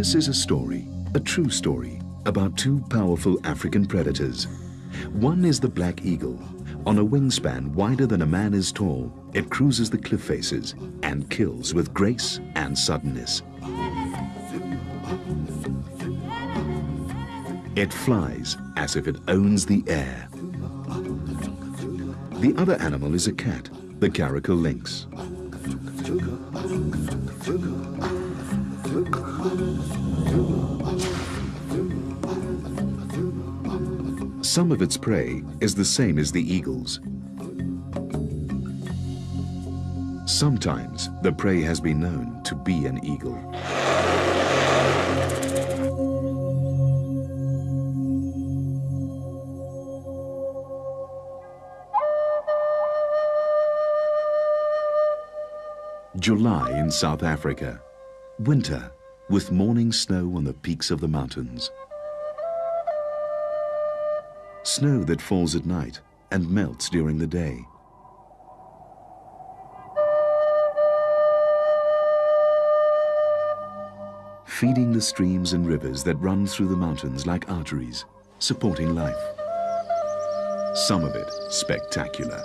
This is a story, a true story, about two powerful African predators. One is the black eagle. On a wingspan wider than a man is tall, it cruises the cliff faces and kills with grace and suddenness. It flies as if it owns the air. The other animal is a cat, the caracal lynx. Some of its prey is the same as the eagle's. Sometimes the prey has been known to be an eagle. July in South Africa. Winter, with morning snow on the peaks of the mountains. Snow that falls at night and melts during the day. Feeding the streams and rivers that run through the mountains like arteries, supporting life. Some of it spectacular.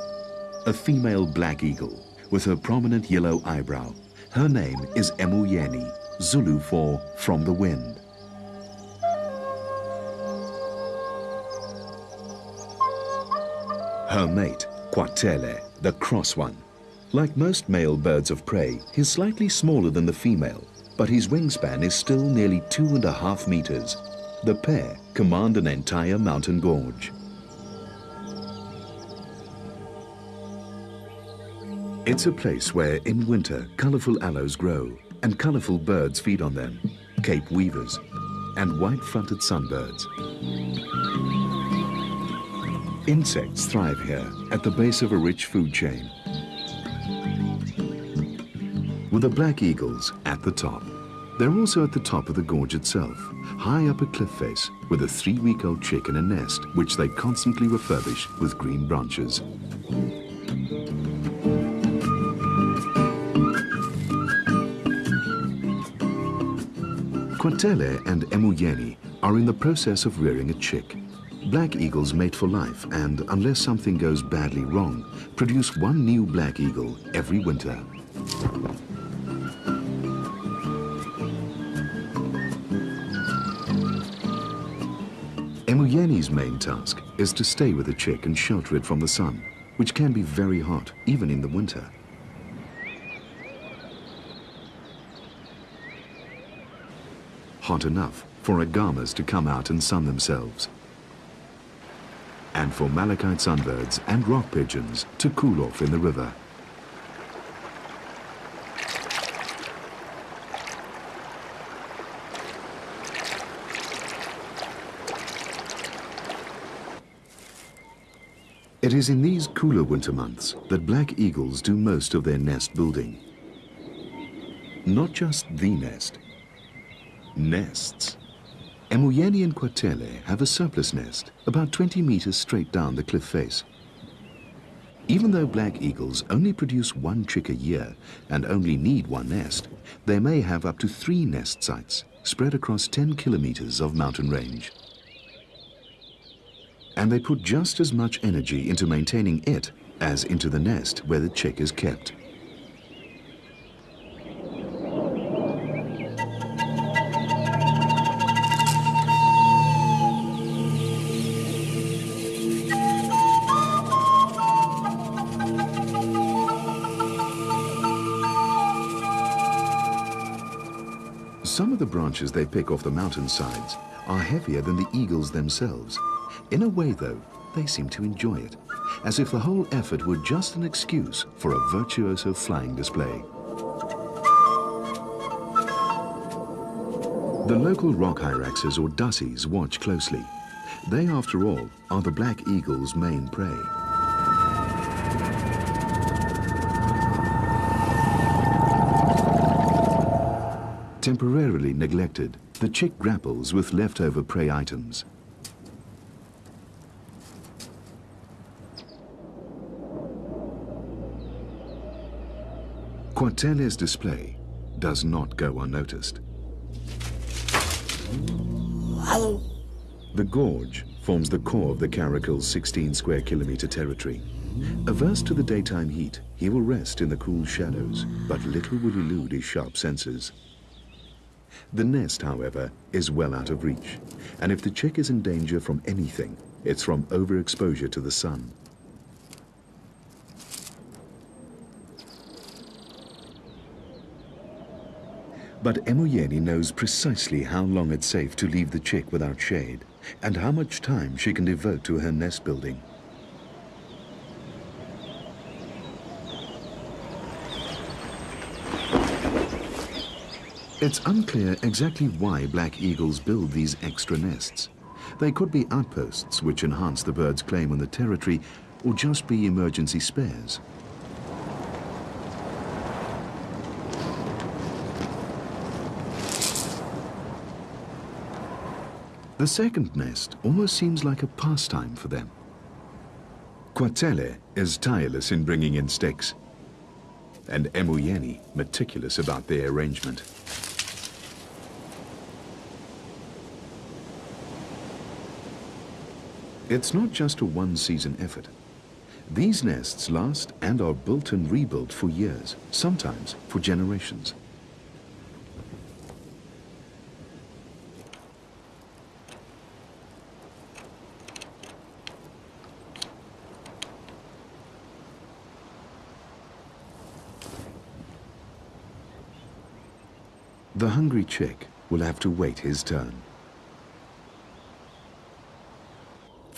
A female black eagle with her prominent yellow eyebrow. Her name is Emuyeni, Zulu for from the wind. Her mate, Kwatele, the cross one. Like most male birds of prey, he's slightly smaller than the female, but his wingspan is still nearly two and a half meters. The pair command an entire mountain gorge. It's a place where in winter colorful aloes grow and colorful birds feed on them, Cape weavers and white-fronted sunbirds. Insects thrive here at the base of a rich food chain. With the black eagles at the top. They're also at the top of the gorge itself, high up a cliff face with a three-week-old chick in a nest which they constantly refurbish with green branches. Kwatele and Emuyeni are in the process of rearing a chick. Black eagles mate for life and, unless something goes badly wrong, produce one new black eagle every winter. Emuyeni's main task is to stay with the chick and shelter it from the sun, which can be very hot, even in the winter. Hot enough for agamas to come out and sun themselves. And for malachite sunbirds and rock pigeons to cool off in the river. It is in these cooler winter months that black eagles do most of their nest building. Not just the nest, nests. Emuyeni and Kwatele have a surplus nest about 20 meters straight down the cliff face. Even though black eagles only produce one chick a year and only need one nest, they may have up to three nest sites spread across 10 kilometers of mountain range. And they put just as much energy into maintaining it as into the nest where the chick is kept. Branches they pick off the mountainsides are heavier than the eagles themselves. In a way, though, they seem to enjoy it, as if the whole effort were just an excuse for a virtuoso flying display. The local rock hyraxes or dassies watch closely. They, after all, are the black eagle's main prey. Temporarily neglected, the chick grapples with leftover prey items. Kwatele's display does not go unnoticed. The gorge forms the core of the caracal's 16 square kilometer territory. Averse to the daytime heat, he will rest in the cool shadows, but little will elude his sharp senses. The nest, however, is well out of reach, and if the chick is in danger from anything, it's from overexposure to the sun. But Emuyeni knows precisely how long it's safe to leave the chick without shade and how much time she can devote to her nest building. It's unclear exactly why black eagles build these extra nests. They could be outposts which enhance the bird's claim on the territory or just be emergency spares. The second nest almost seems like a pastime for them. Kwatele is tireless in bringing in sticks, and Emuyeni meticulous about their arrangement. It's not just a one-season effort. These nests last and are built and rebuilt for years, sometimes for generations. The hungry chick will have to wait his turn.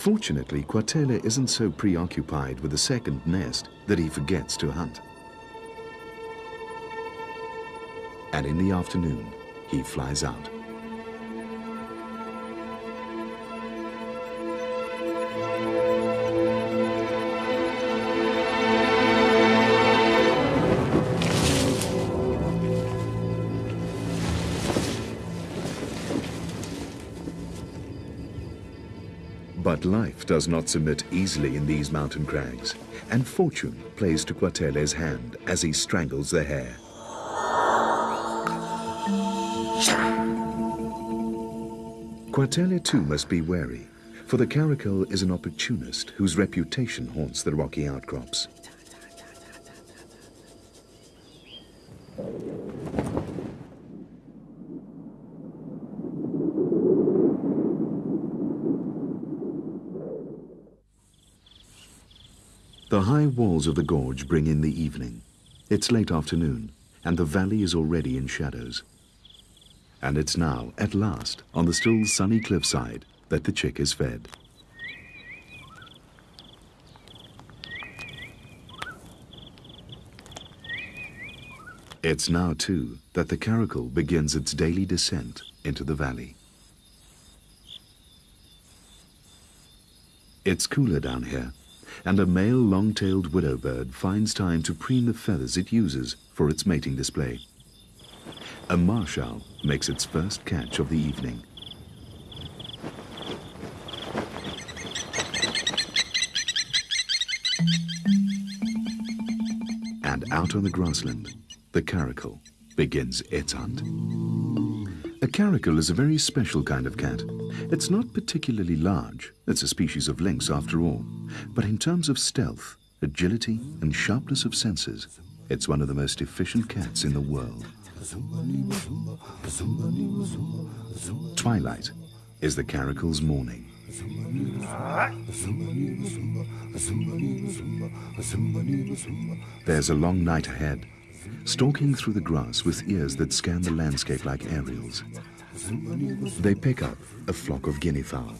Fortunately, Kwatele isn't so preoccupied with the second nest that he forgets to hunt. And in the afternoon, he flies out. Does not submit easily in these mountain crags, and fortune plays to Kwatele's hand as he strangles the hare. Kwatele too must be wary, for the caracal is an opportunist whose reputation haunts the rocky outcrops. The high walls of the gorge bring in the evening. It's late afternoon, and the valley is already in shadows. And it's now, at last, on the still sunny cliffside, that the chick is fed. It's now, too, that the caracal begins its daily descent into the valley. It's cooler down here, and a male long-tailed widow bird finds time to preen the feathers it uses for its mating display. A marsh owl makes its first catch of the evening. And out on the grassland, the caracal begins its hunt. A caracal is a very special kind of cat. It's not particularly large, it's a species of lynx after all, but in terms of stealth, agility and sharpness of senses, it's one of the most efficient cats in the world. Twilight is the caracal's morning. There's a long night ahead, stalking through the grass with ears that scan the landscape like aerials. They pick up a flock of guinea fowl.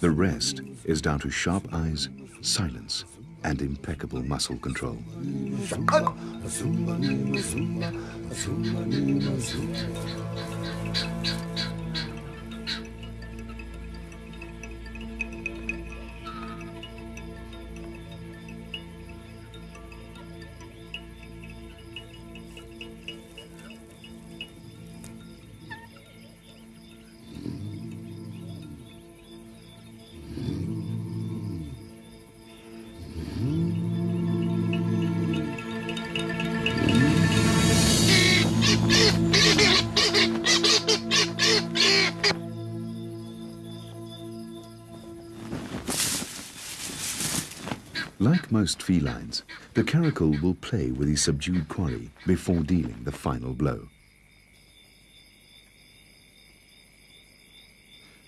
The rest is down to sharp eyes, silence, and impeccable muscle control. Most felines, the caracal will play with his subdued quarry before dealing the final blow.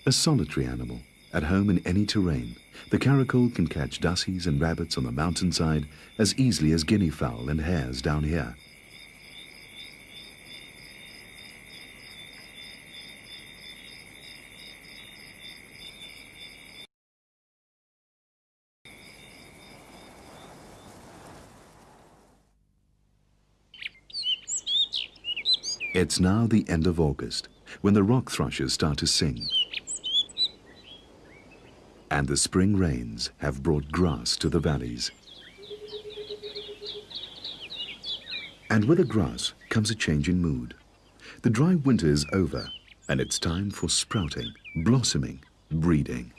A solitary animal, at home in any terrain, the caracal can catch dassies and rabbits on the mountainside as easily as guinea fowl and hares down here. It's now the end of August, when the rock thrushes start to sing. And the spring rains have brought grass to the valleys. And with the grass comes a change in mood. The dry winter is over, and it's time for sprouting, blossoming, breeding.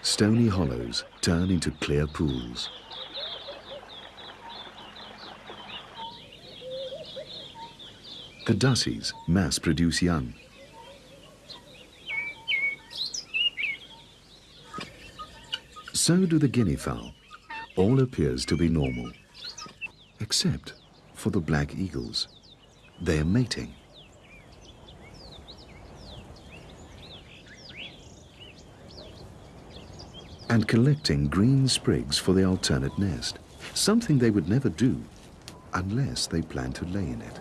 Stony hollows turn into clear pools. The dassies mass produce young. So do the guinea fowl. All appears to be normal, except for the black eagles. They're mating. And collecting green sprigs for the alternate nest, something they would never do unless they plan to lay in it.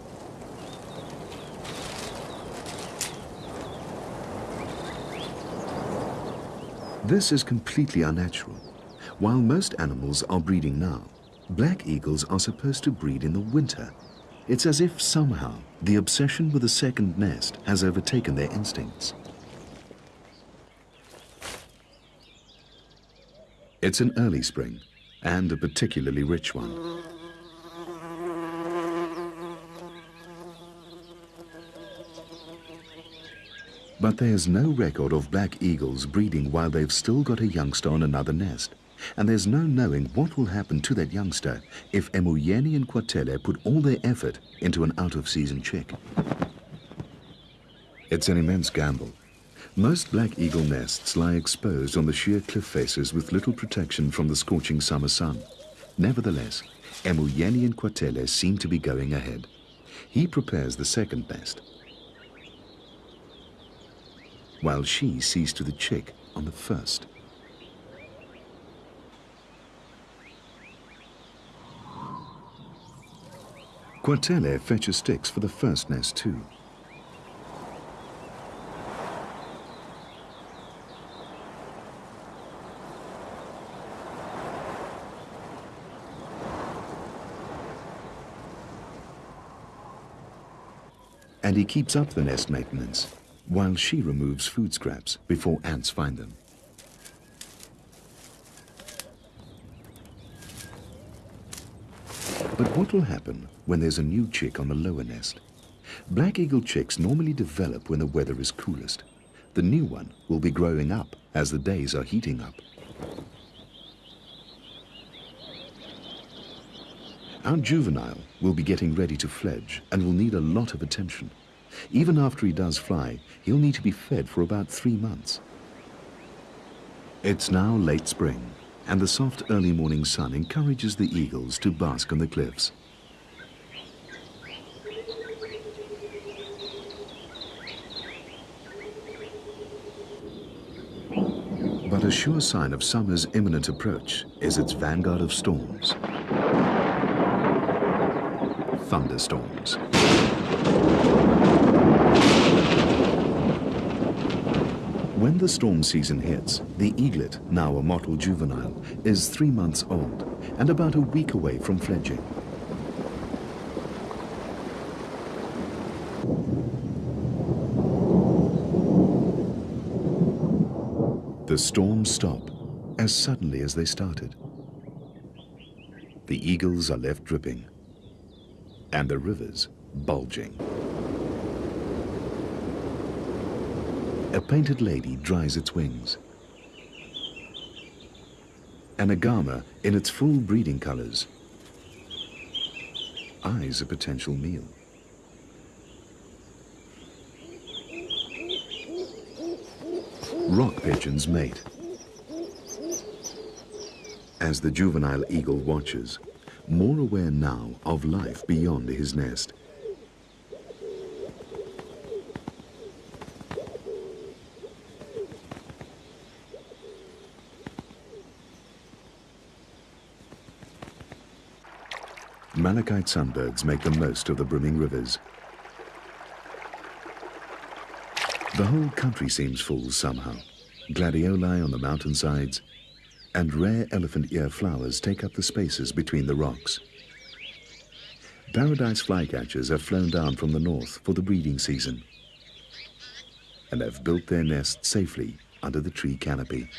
This is completely unnatural. While most animals are breeding now, black eagles are supposed to breed in the winter. It's as if somehow the obsession with a second nest has overtaken their instincts. It's an early spring, and a particularly rich one. But there's no record of black eagles breeding while they've still got a youngster on another nest. And there's no knowing what will happen to that youngster if Emuyeni and Kwatele put all their effort into an out-of-season chick. It's an immense gamble. Most black eagle nests lie exposed on the sheer cliff faces with little protection from the scorching summer sun. Nevertheless, Emuyeni and Kwatele seem to be going ahead. He prepares the second nest, while she sees to the chick on the first. Kwatele fetches sticks for the first nest too. And he keeps up the nest maintenance while she removes food scraps before ants find them. But what will happen when there's a new chick on the lower nest? Black eagle chicks normally develop when the weather is coolest. The new one will be growing up as the days are heating up. Our juvenile will be getting ready to fledge and will need a lot of attention. Even after he does fly, he'll need to be fed for about three months. It's now late spring, and the soft early morning sun encourages the eagles to bask on the cliffs. But a sure sign of summer's imminent approach is its vanguard of storms. Thunderstorms. The storm season hits, the eaglet, now a mottled juvenile, is three months old and about a week away from fledging. The storms stop as suddenly as they started. The eagles are left dripping and the rivers bulging. A painted lady dries its wings. An agama in its full breeding colors eyes a potential meal. rock pigeons mate. As the juvenile eagle watches, more aware now of life beyond his nest. Malachite sunbirds make the most of the brimming rivers. The whole country seems full somehow. Gladioli on the mountainsides, and rare elephant ear flowers take up the spaces between the rocks. Paradise flycatchers have flown down from the north for the breeding season and have built their nests safely under the tree canopy.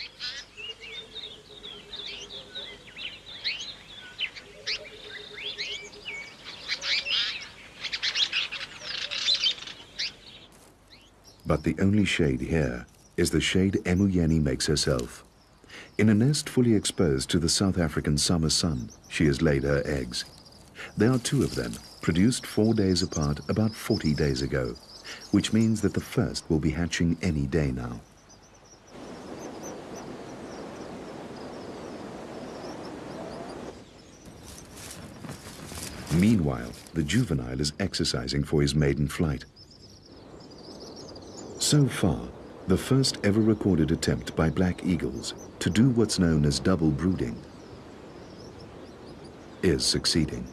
But the only shade here is the shade Emuyeni makes herself. In a nest fully exposed to the South African summer sun, she has laid her eggs. There are two of them, produced four days apart about 40 days ago, which means that the first will be hatching any day now. Meanwhile, the juvenile is exercising for his maiden flight. So far, the first ever recorded attempt by black eagles to do what's known as double brooding is succeeding.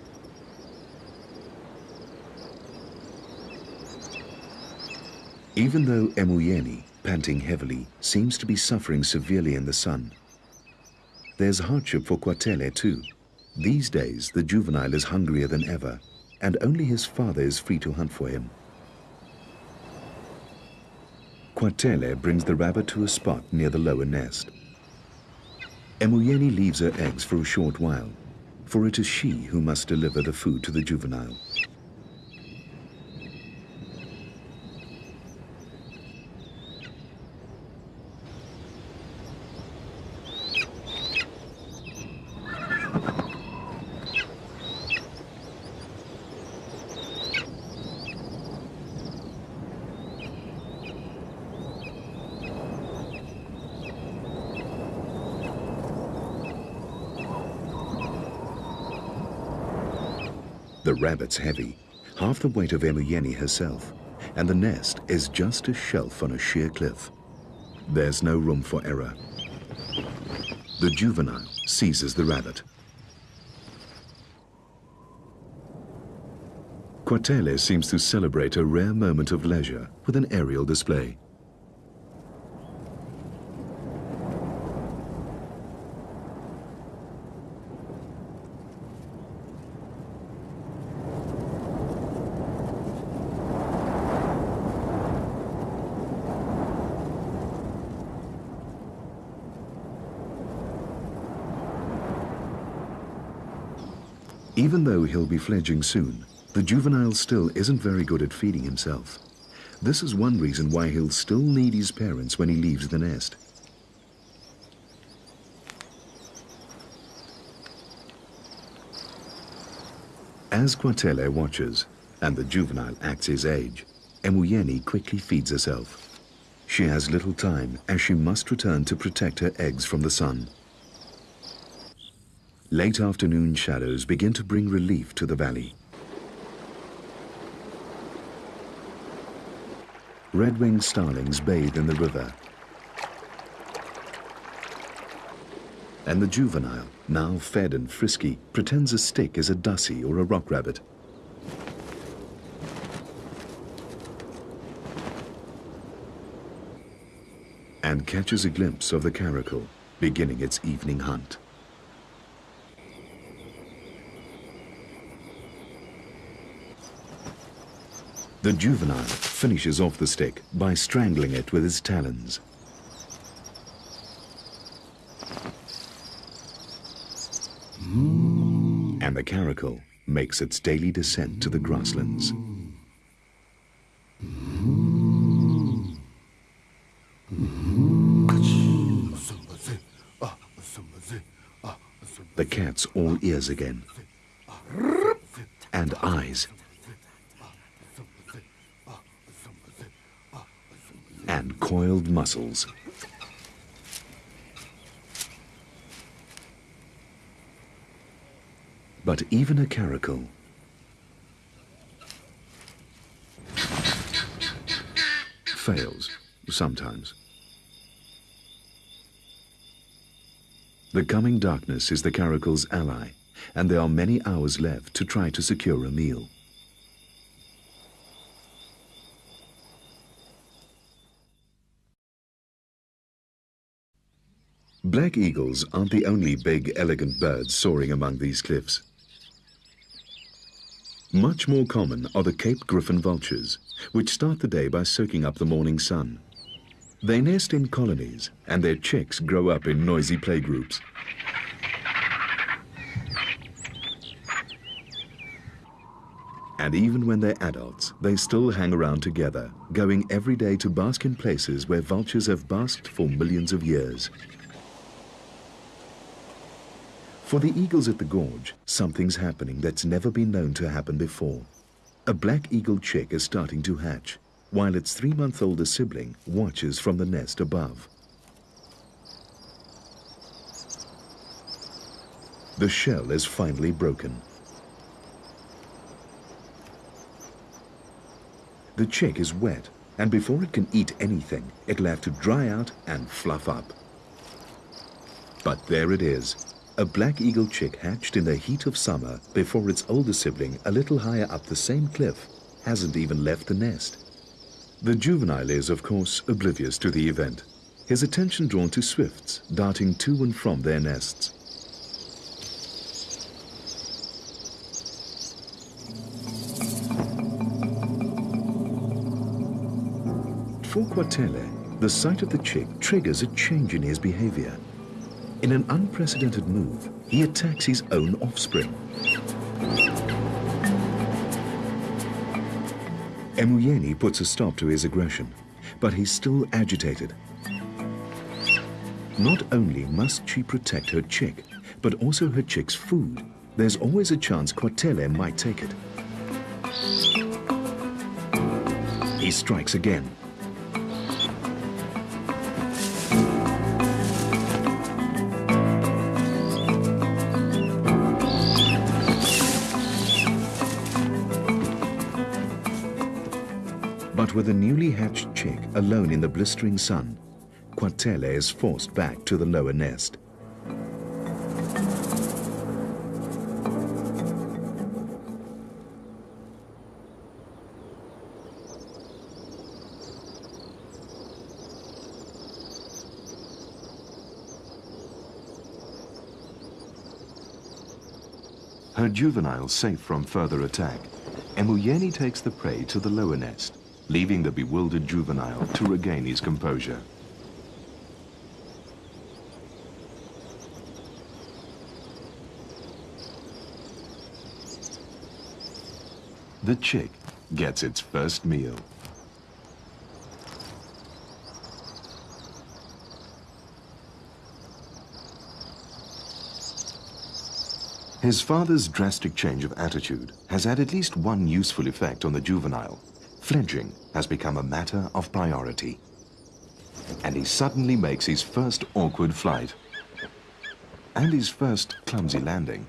Even though Emuyeni, panting heavily, seems to be suffering severely in the sun, there's hardship for Kwatele too. These days, the juvenile is hungrier than ever, and only his father is free to hunt for him. Kwatele brings the rabbit to a spot near the lower nest. Emuyeni leaves her eggs for a short while, for it is she who must deliver the food to the juvenile. The rabbit's heavy, half the weight of Emuyeni herself, and the nest is just a shelf on a sheer cliff. There's no room for error. The juvenile seizes the rabbit. Kwatele seems to celebrate a rare moment of leisure with an aerial display. Even though he'll be fledging soon, the juvenile still isn't very good at feeding himself. This is one reason why he'll still need his parents when he leaves the nest. As Kwatele watches, and the juvenile acts his age, Emuyeni quickly feeds herself. She has little time as she must return to protect her eggs from the sun. Late afternoon shadows begin to bring relief to the valley. Red-winged starlings bathe in the river. And the juvenile, now fed and frisky, pretends a stick is a dassie or a rock rabbit. And catches a glimpse of the caracal, beginning its evening hunt. The juvenile finishes off the stick by strangling it with his talons. Mm. And the caracal makes its daily descent to the grasslands. The cat's all ears again. And eyes. coiled muscles. But even a caracal fails sometimes. The coming darkness is the caracal's ally, and there are many hours left to try to secure a meal. Black eagles aren't the only big, elegant birds soaring among these cliffs. Much more common are the Cape Griffon vultures, which start the day by soaking up the morning sun. They nest in colonies, and their chicks grow up in noisy playgroups. And even when they're adults, they still hang around together, going every day to bask in places where vultures have basked for millions of years. For the eagles at the gorge, something's happening that's never been known to happen before. A black eagle chick is starting to hatch, while its three-month-older sibling watches from the nest above. The shell is finally broken. The chick is wet, and before it can eat anything, it'll have to dry out and fluff up. But there it is, a black eagle chick hatched in the heat of summer before its older sibling, a little higher up the same cliff, hasn't even left the nest. The juvenile is, of course, oblivious to the event, his attention drawn to swifts darting to and from their nests. For Kwatele, the sight of the chick triggers a change in his behavior. In an unprecedented move, he attacks his own offspring. Emuyeni puts a stop to his aggression, but he's still agitated. Not only must she protect her chick, but also her chick's food. There's always a chance Kwatele might take it. He strikes again. With a newly hatched chick alone in the blistering sun, Kwatele is forced back to the lower nest. Her juvenile safe from further attack, Emuyeni takes the prey to the lower nest leaving the bewildered juvenile to regain his composure. The chick gets its first meal. His father's drastic change of attitude has had at least one useful effect on the juvenile fledging has become a matter of priority. And he suddenly makes his first awkward flight and his first clumsy landing.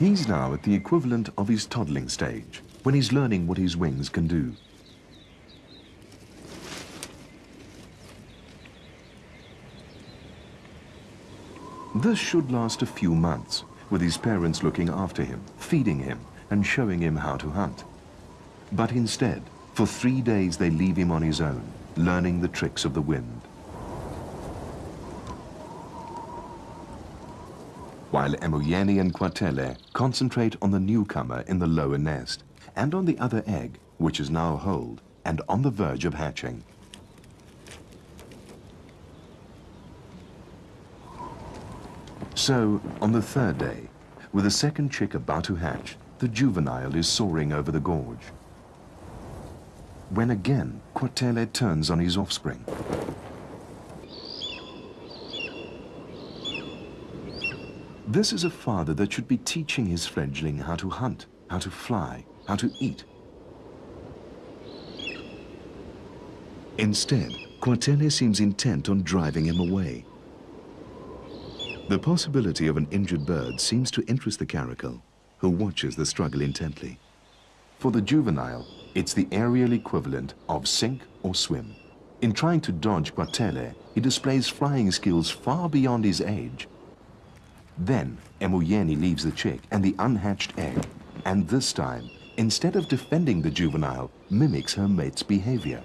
He's now at the equivalent of his toddling stage, when he's learning what his wings can do. This should last a few months, with his parents looking after him, feeding him, and showing him how to hunt. But instead, for three days they leave him on his own, learning the tricks of the wind. While Emuyeni and Kwatele concentrate on the newcomer in the lower nest, and on the other egg, which is now whole, and on the verge of hatching. So, on the third day, with a second chick about to hatch, the juvenile is soaring over the gorge. When again, Kwatele turns on his offspring. This is a father that should be teaching his fledgling how to hunt, how to fly, how to eat. Instead, Kwatele seems intent on driving him away. The possibility of an injured bird seems to interest the caracal, who watches the struggle intently. For the juvenile, it's the aerial equivalent of sink or swim. In trying to dodge Kwatele, he displays flying skills far beyond his age. Then, Emuyeni leaves the chick and the unhatched egg, and this time, instead of defending the juvenile, mimics her mate's behavior.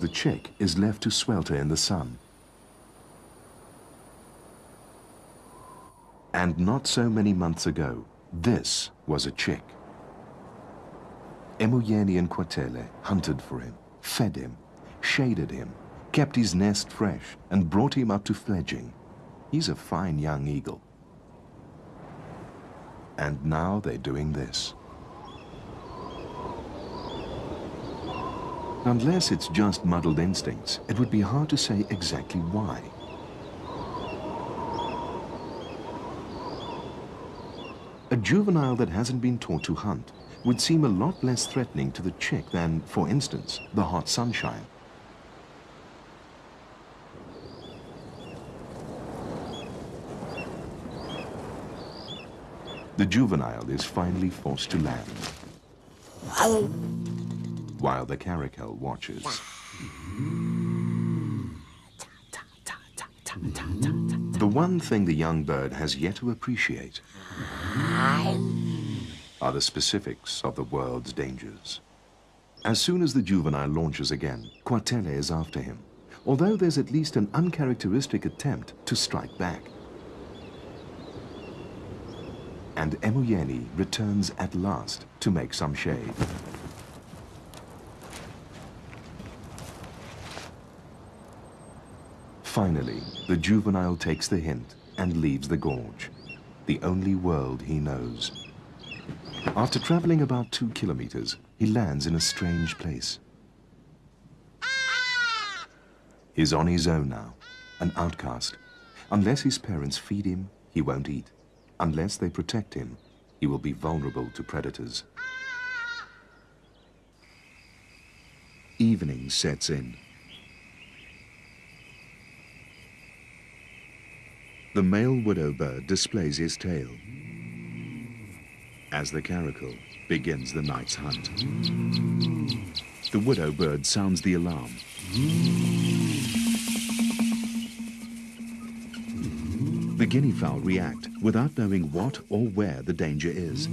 The chick is left to swelter in the sun. And not so many months ago, this was a chick. Emuyeni and Kwatele hunted for him, fed him, shaded him, kept his nest fresh, and brought him up to fledging. He's a fine young eagle. And now they're doing this. Unless it's just muddled instincts, it would be hard to say exactly why. A juvenile that hasn't been taught to hunt would seem a lot less threatening to the chick than, for instance, the hot sunshine. The juvenile is finally forced to land, while the caracal watches. The one thing the young bird has yet to appreciate are the specifics of the world's dangers. As soon as the juvenile launches again, Kwatele is after him, although there's at least an uncharacteristic attempt to strike back. And Emuyeni returns at last to make some shade. Finally, the juvenile takes the hint and leaves the gorge, the only world he knows. After traveling about two kilometers, he lands in a strange place. He's on his own now, an outcast. Unless his parents feed him, he won't eat. Unless they protect him, he will be vulnerable to predators. Evening sets in. The male widow bird displays his tail as the caracal begins the night's hunt. The widow bird sounds the alarm. The guinea fowl react without knowing what or where the danger is.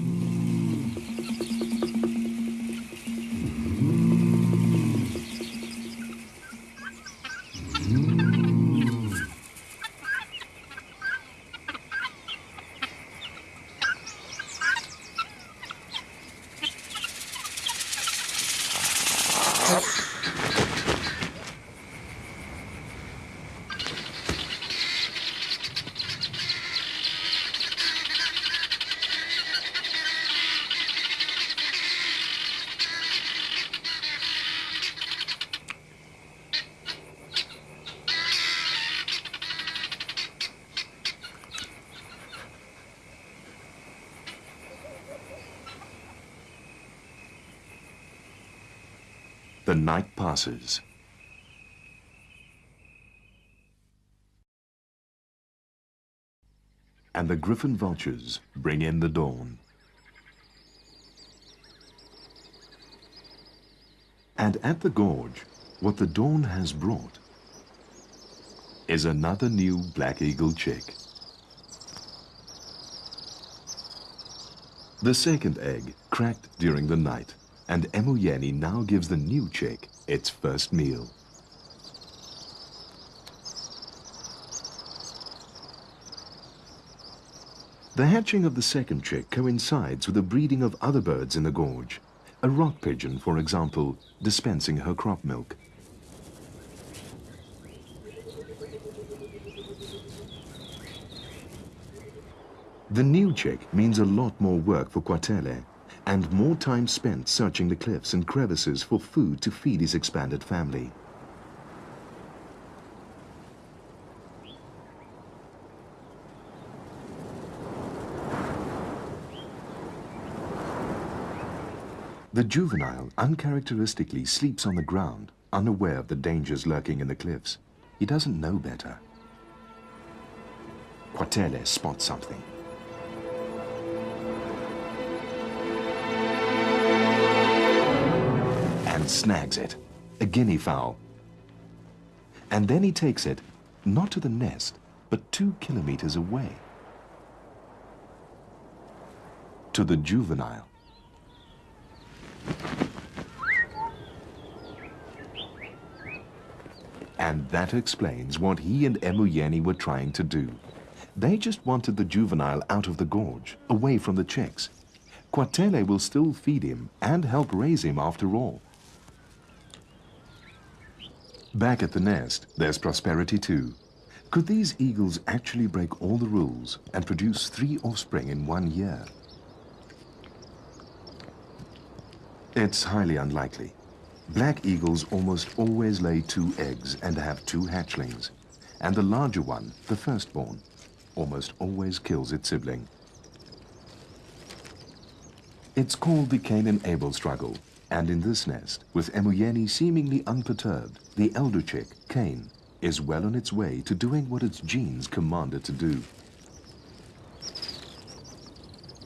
The night passes. And the griffon vultures bring in the dawn. And at the gorge, what the dawn has brought is another new black eagle chick. The second egg cracked during the night and Emuyeni now gives the new chick its first meal. The hatching of the second chick coincides with the breeding of other birds in the gorge. A rock pigeon, for example, dispensing her crop milk. The new chick means a lot more work for Kwatele and more time spent searching the cliffs and crevices for food to feed his expanded family. The juvenile uncharacteristically sleeps on the ground, unaware of the dangers lurking in the cliffs. He doesn't know better. Kwatele spots something. And snags it, a guinea fowl. And then he takes it, not to the nest, but two kilometers away. To the juvenile. And that explains what he and Emuyeni were trying to do. They just wanted the juvenile out of the gorge, away from the chicks. Kwatele will still feed him and help raise him after all. Back at the nest, there's prosperity too. Could these eagles actually break all the rules and produce three offspring in one year? It's highly unlikely. Black eagles almost always lay two eggs and have two hatchlings. And the larger one, the firstborn, almost always kills its sibling. It's called the Cain and Abel struggle, and in this nest, with Emuyeni seemingly unperturbed, the elder chick, Cain, is well on its way to doing what its genes command it to do.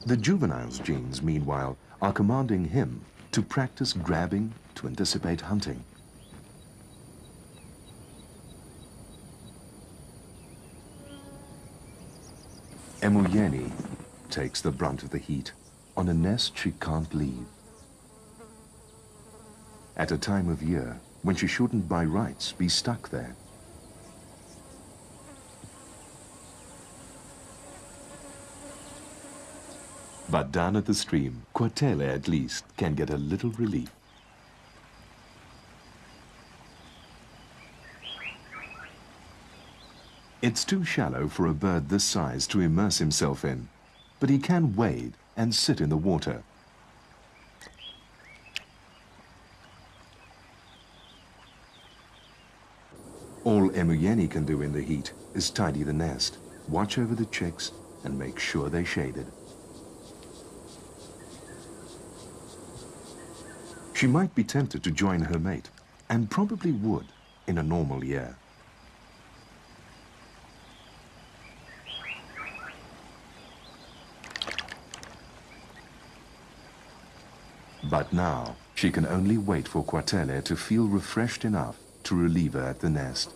The juvenile's genes, meanwhile, are commanding him to practice grabbing to anticipate hunting. Emuyeni takes the brunt of the heat on a nest she can't leave. At a time of year when she shouldn't by rights be stuck there. But down at the stream, Kwatele at least can get a little relief. It's too shallow for a bird this size to immerse himself in, but he can wade and sit in the water. All Emuyeni can do in the heat is tidy the nest, watch over the chicks, and make sure they're shaded. She might be tempted to join her mate, and probably would in a normal year. But now, she can only wait for Kwatele to feel refreshed enough to relieve her at the nest.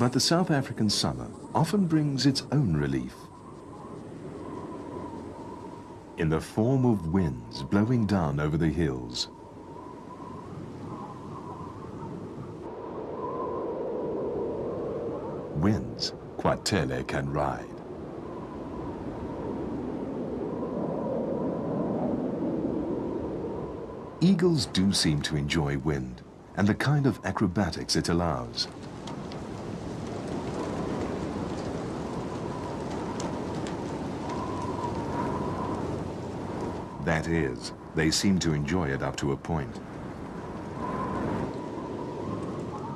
But the South African summer often brings its own relief. In the form of winds blowing down over the hills. Winds Kwatele can ride. Eagles do seem to enjoy wind and the kind of acrobatics it allows. That is, they seem to enjoy it up to a point.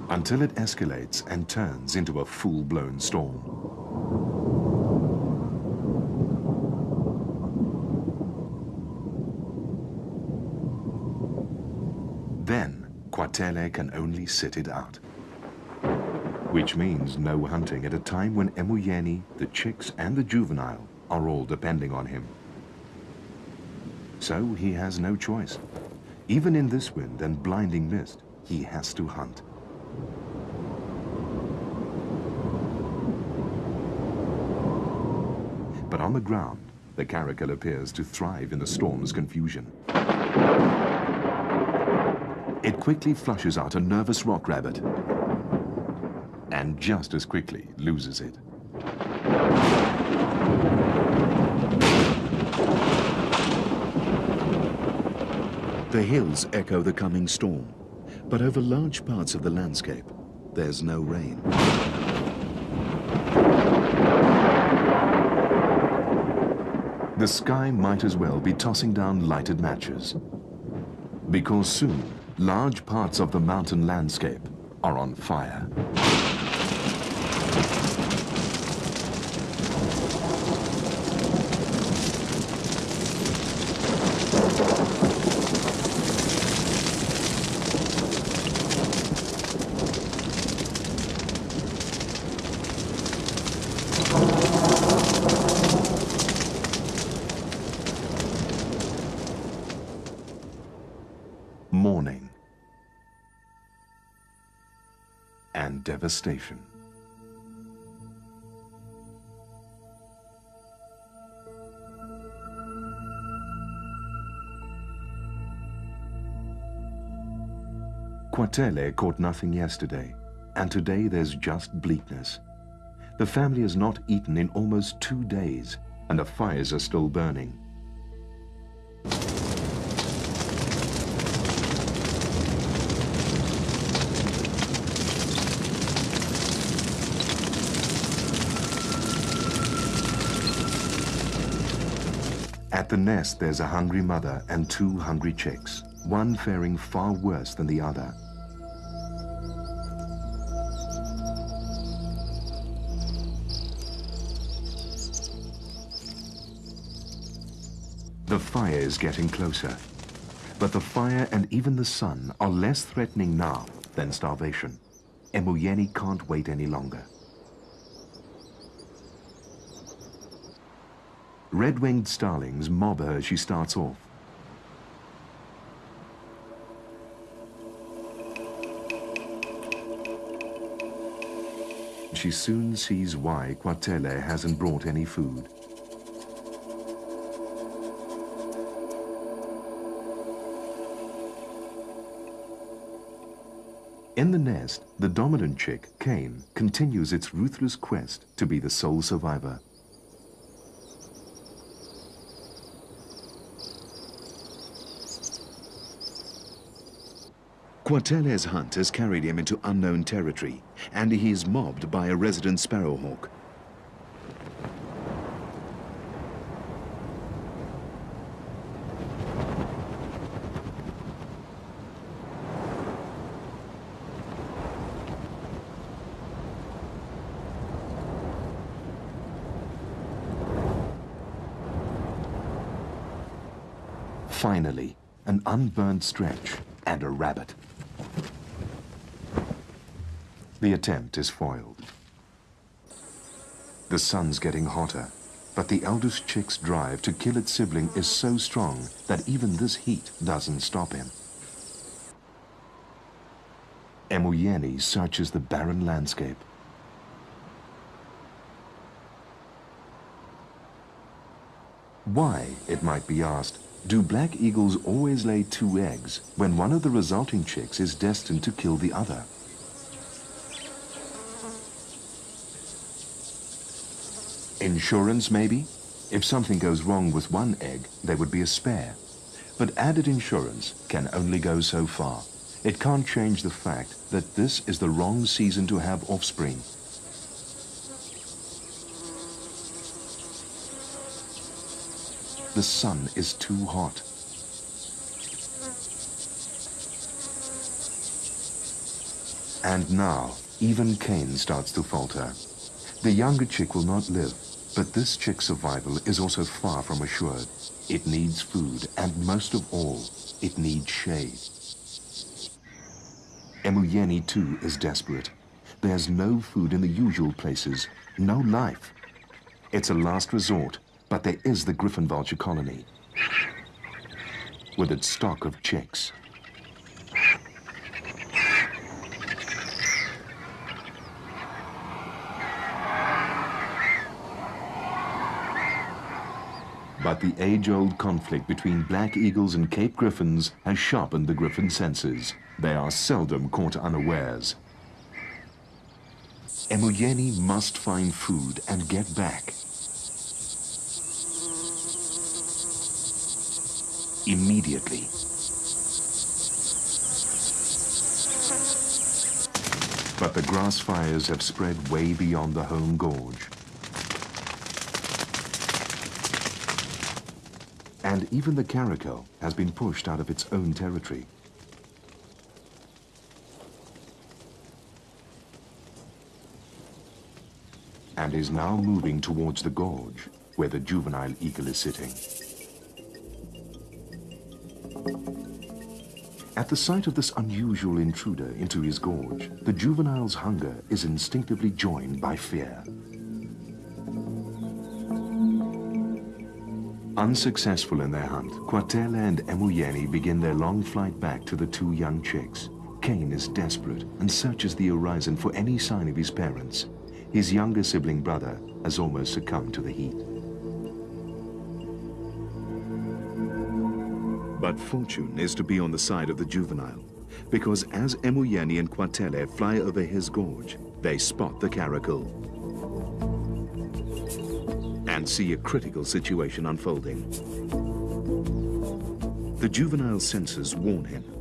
Until it escalates and turns into a full-blown storm. Kwatele can only sit it out. Which means no hunting at a time when Emuyeni, the chicks and the juvenile are all depending on him. So he has no choice. Even in this wind and blinding mist, he has to hunt. But on the ground, the caracal appears to thrive in the storm's confusion. It quickly flushes out a nervous rock rabbit and just as quickly loses it. The hills echo the coming storm, but over large parts of the landscape, there's no rain. The sky might as well be tossing down lighted matches, because soon large parts of the mountain landscape are on fire. Mourning and devastation. Kwatele caught nothing yesterday, and today there's just bleakness. The family has not eaten in almost two days, and the fires are still burning. At the nest, there's a hungry mother and two hungry chicks, one faring far worse than the other. Fire is getting closer. But the fire and even the sun are less threatening now than starvation. Emuyeni can't wait any longer. Red-winged starlings mob her as she starts off. She soon sees why Kwatele hasn't brought any food. In the nest, the dominant chick, Cain, continues its ruthless quest to be the sole survivor. Kwatele's hunt has carried him into unknown territory, and he is mobbed by a resident sparrowhawk. Finally, an unburned stretch and a rabbit. The attempt is foiled. The sun's getting hotter, but the eldest chick's drive to kill its sibling is so strong that even this heat doesn't stop him. Emuyeni searches the barren landscape. Why, it might be asked, do black eagles always lay two eggs when one of the resulting chicks is destined to kill the other? Insurance, maybe? If something goes wrong with one egg, there would be a spare. But added insurance can only go so far. It can't change the fact that this is the wrong season to have offspring. The sun is too hot. And now, even Cain starts to falter. The younger chick will not live, but this chick's survival is also far from assured. It needs food, and most of all, it needs shade. Emuyeni too is desperate. There's no food in the usual places, no life. It's a last resort, but there is the griffon vulture colony with its stock of chicks. But the age-old conflict between black eagles and Cape griffons has sharpened the griffon senses. They are seldom caught unawares. Emuyeni must find food and get back. Immediately. But the grass fires have spread way beyond the home gorge. And even the caracal has been pushed out of its own territory. And is now moving towards the gorge, where the juvenile eagle is sitting. At the sight of this unusual intruder into his gorge, the juvenile's hunger is instinctively joined by fear. Unsuccessful in their hunt, Kwatele and Emuyeni begin their long flight back to the two young chicks. Cain is desperate and searches the horizon for any sign of his parents. His younger sibling brother has almost succumbed to the heat. But fortune is to be on the side of the juvenile, because as Emuyeni and Kwatele fly over his gorge, they spot the caracal and see a critical situation unfolding. The juvenile senses warn him.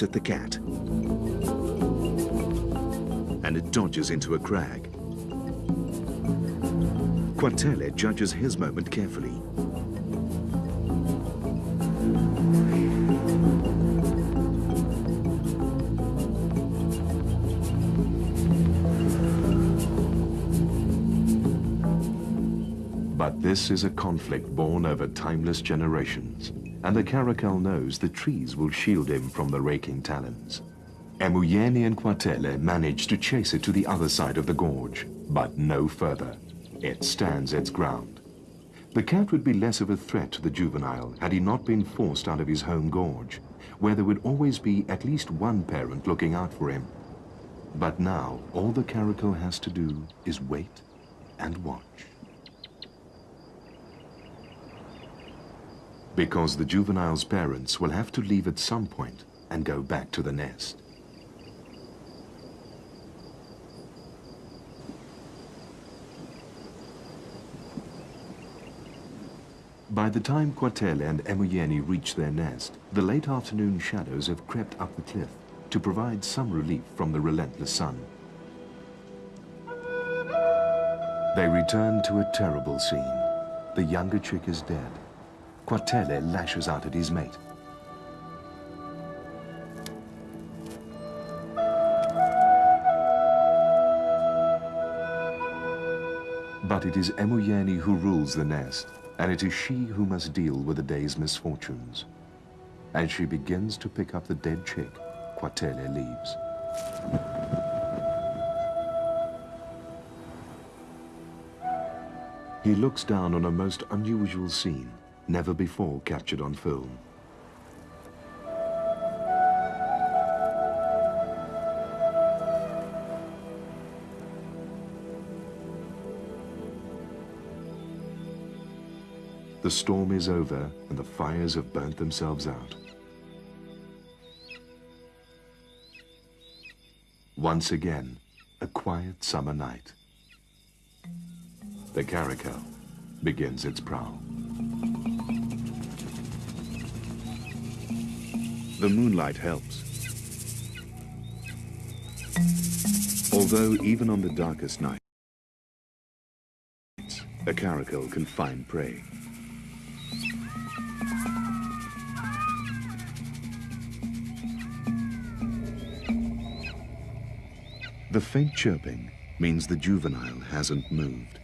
At the cat and it dodges into a crag. Kwatele judges his moment carefully. But this is a conflict born over timeless generations, and the caracal knows the trees will shield him from the raking talons. Emuyeni and Kwatele manage to chase it to the other side of the gorge, but no further. It stands its ground. The cat would be less of a threat to the juvenile had he not been forced out of his home gorge, where there would always be at least one parent looking out for him. But now, all the caracal has to do is wait and watch. Because the juvenile's parents will have to leave at some point and go back to the nest. By the time Kwatele and Emuyeni reach their nest, the late afternoon shadows have crept up the cliff to provide some relief from the relentless sun. They return to a terrible scene. The younger chick is dead. Kwatele lashes out at his mate. But it is Emuyeni who rules the nest and it is she who must deal with the day's misfortunes. As she begins to pick up the dead chick, Kwatele leaves. He looks down on a most unusual scene, never before captured on film. The storm is over and the fires have burnt themselves out. Once again, a quiet summer night. The caracal begins its prowl. The moonlight helps. Although even on the darkest nights, a caracal can find prey. The faint chirping means the juvenile hasn't moved.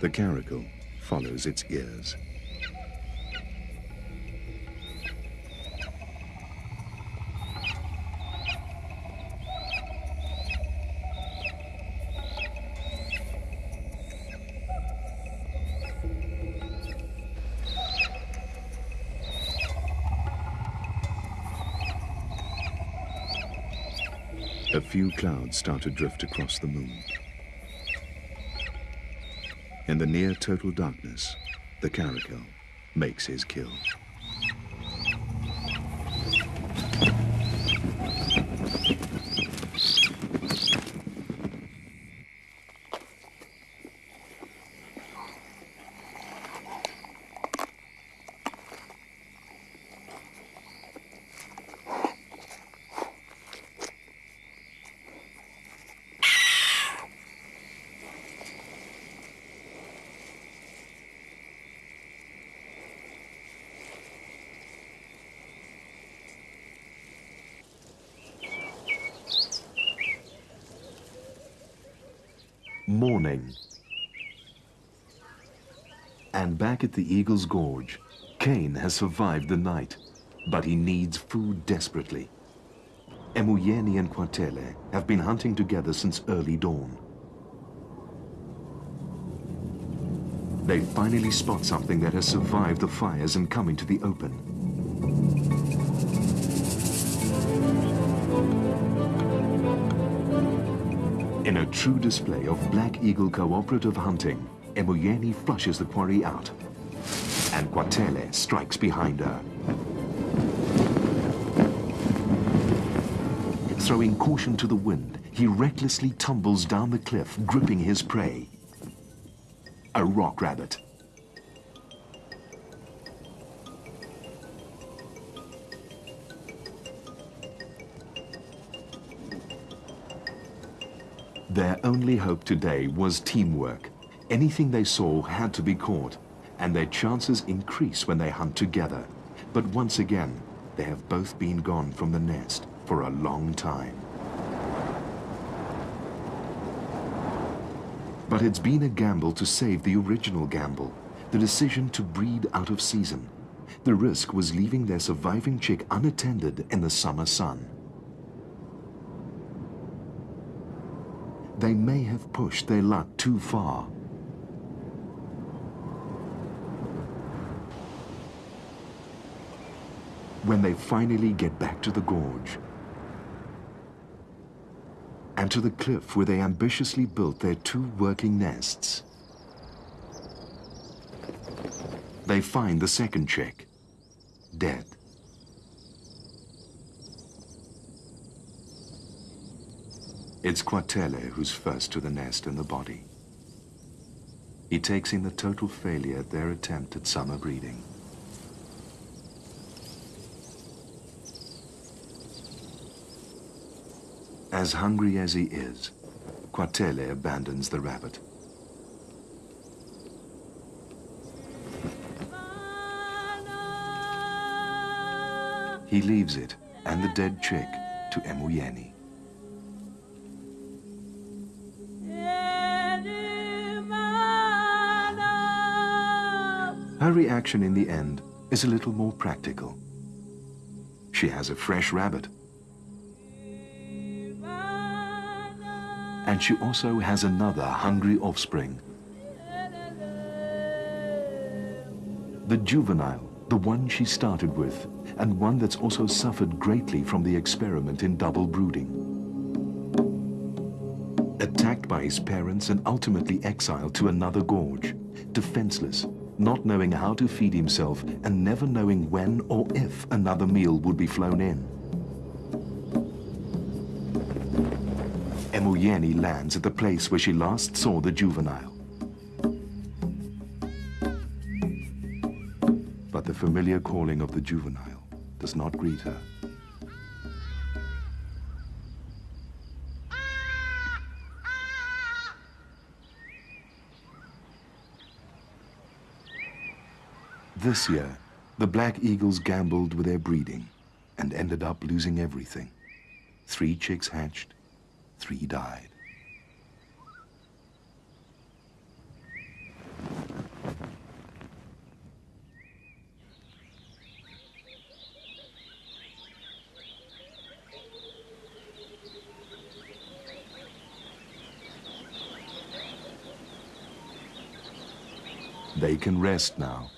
The caracal follows its ears. Few clouds start to drift across the moon. In the near total darkness, the caracal makes his kill. Morning. And back at the Eagle's Gorge, Cain has survived the night, but he needs food desperately. Emuyeni and Kwatele have been hunting together since early dawn. They finally spot something that has survived the fires and come into the open. True display of Black Eagle cooperative hunting, Emuyeni flushes the quarry out, and Kwatele strikes behind her. Throwing caution to the wind, he recklessly tumbles down the cliff, gripping his prey. A rock rabbit. Only hope today was teamwork. Anything they saw had to be caught, and their chances increase when they hunt together. But once again, they have both been gone from the nest for a long time. But it's been a gamble to save the original gamble, the decision to breed out of season. The risk was leaving their surviving chick unattended in the summer sun. They may have pushed their luck too far. When they finally get back to the gorge, and to the cliff where they ambitiously built their two working nests. They find the second chick, dead. It's Kwatele who's first to the nest and the body. He takes in the total failure at their attempt at summer breeding. As hungry as he is, Kwatele abandons the rabbit. He leaves it and the dead chick to Emuyeni. Her reaction in the end is a little more practical. She has a fresh rabbit and she also has another hungry offspring. The juvenile, the one she started with, and one that's also suffered greatly from the experiment in double brooding. Attacked by his parents and ultimately exiled to another gorge, defenseless, not knowing how to feed himself and never knowing when or if another meal would be flown in. Emuyeni lands at the place where she last saw the juvenile. But the familiar calling of the juvenile does not greet her. This year, the Black Eagles gambled with their breeding and ended up losing everything. Three chicks hatched, Three died. They can rest now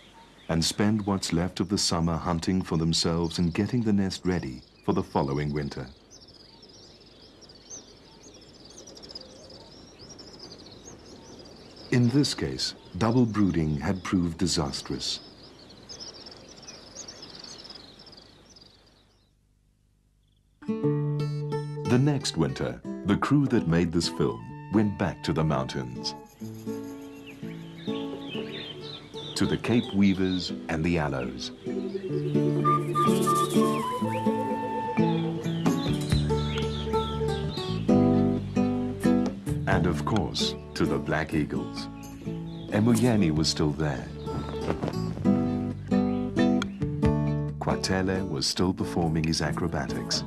and spend what's left of the summer hunting for themselves and getting the nest ready for the following winter. In this case, double brooding had proved disastrous. The next winter, the crew that made this film went back to the mountains. To the Cape Weavers and the Aloes. And of course, to the Black Eagles. Emuyeni was still there. Kwatele was still performing his acrobatics.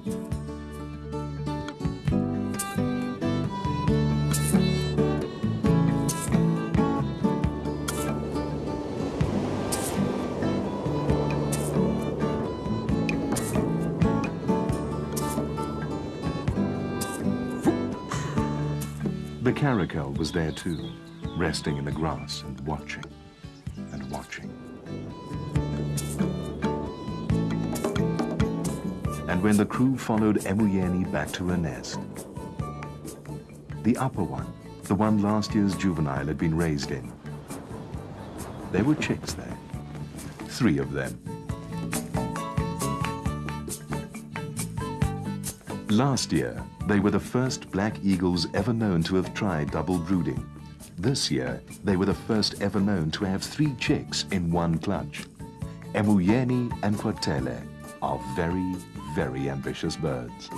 Was there too, resting in the grass and watching and watching. And when the crew followed Emuyeni back to her nest, the upper one, the one last year's juvenile had been raised in, there were chicks there, three of them. Last year, they were the first black eagles ever known to have tried double brooding. This year, they were the first ever known to have three chicks in one clutch. Emuyeni and Kwatele are very, very ambitious birds.